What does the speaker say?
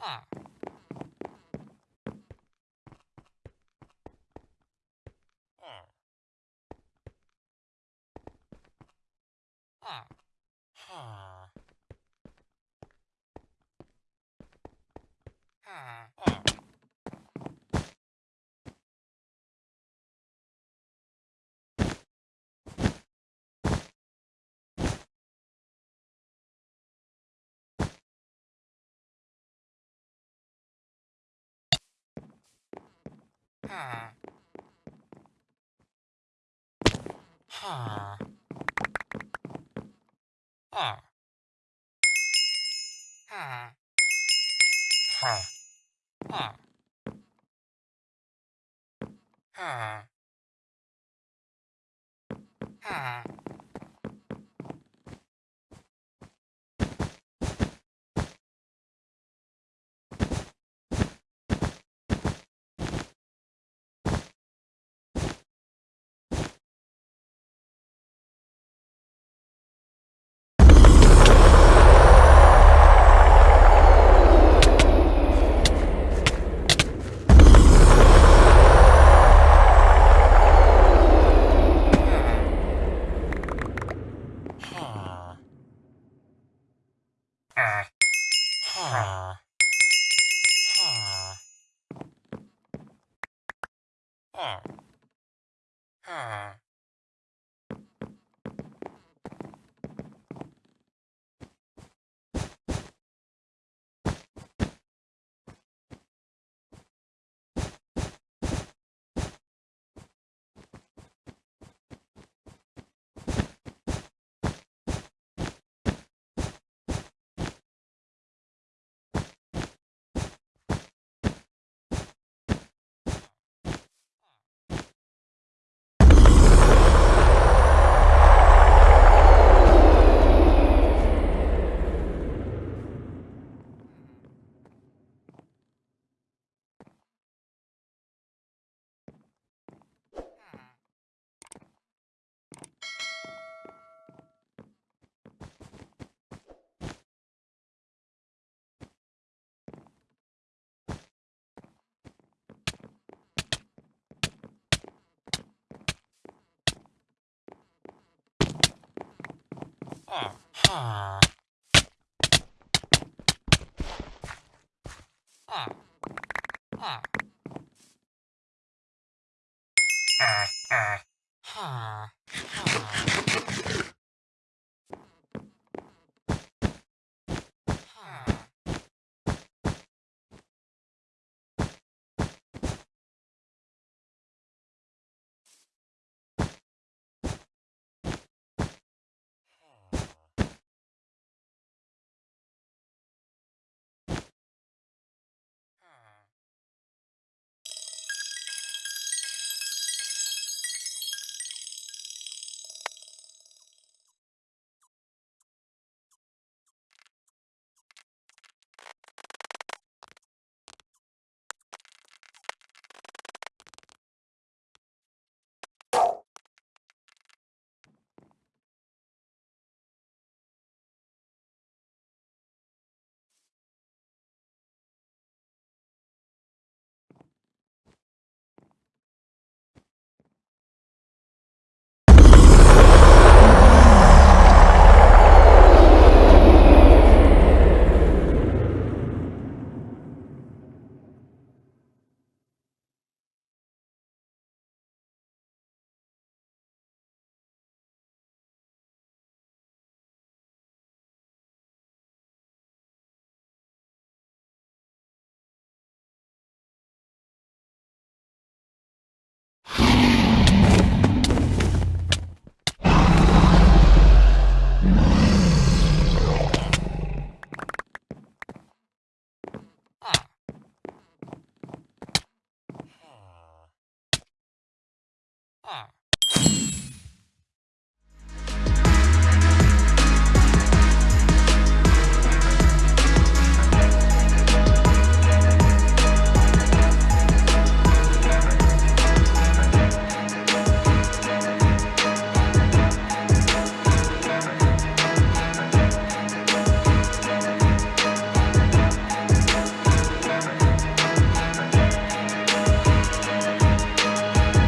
Ah. Ha. Ha. Ha. Ha. Ha. Ha. Ha. Ha. there. Ah. 二。